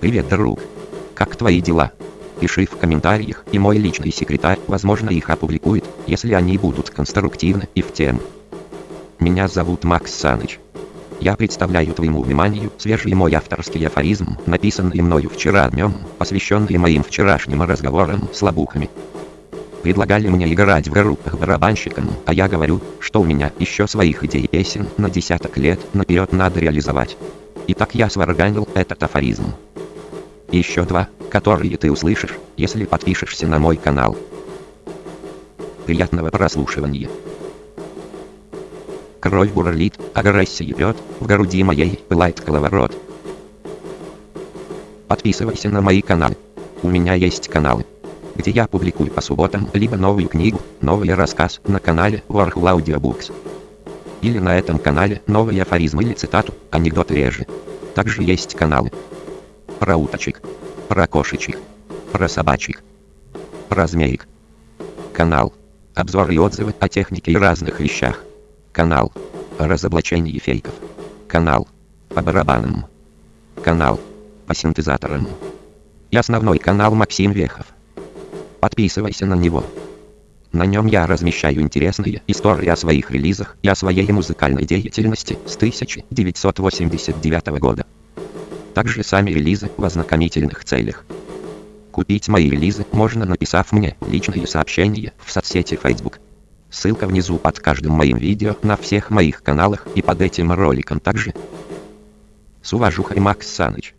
Привет, друг. Как твои дела? Пиши в комментариях, и мой личный секретарь, возможно, их опубликует, если они будут конструктивны и в тему. Меня зовут Макс Саныч. Я представляю твоему вниманию свежий мой авторский афоризм, написанный мною вчера днем, посвященный моим вчерашним разговорам с лобухами. Предлагали мне играть в группах барабанщиком, а я говорю, что у меня еще своих идей песен на десяток лет наперед надо реализовать. И так я сварганил этот афоризм. Еще два, которые ты услышишь, если подпишешься на мой канал. Приятного прослушивания. Кровь бурлит, агрессия пьет, в груди моей пылает коловорот. Подписывайся на мои каналы. У меня есть каналы, где я публикую по субботам либо новую книгу, новый рассказ на канале Warhol Audiobooks. Или на этом канале новый афоризм или цитату, анекдоты реже. Также есть каналы про уточек, про кошечек, про собачек, про змеек. Канал. Обзоры и отзывы о технике и разных вещах. Канал. О разоблачении фейков. Канал. По барабанам. Канал. По синтезаторам. И основной канал Максим Вехов. Подписывайся на него. На нем я размещаю интересные истории о своих релизах и о своей музыкальной деятельности с 1989 года также сами релизы в ознакомительных целях. Купить мои релизы можно написав мне личные сообщения в соцсети Facebook. Ссылка внизу под каждым моим видео на всех моих каналах и под этим роликом также. С уважухой Макс Саныч.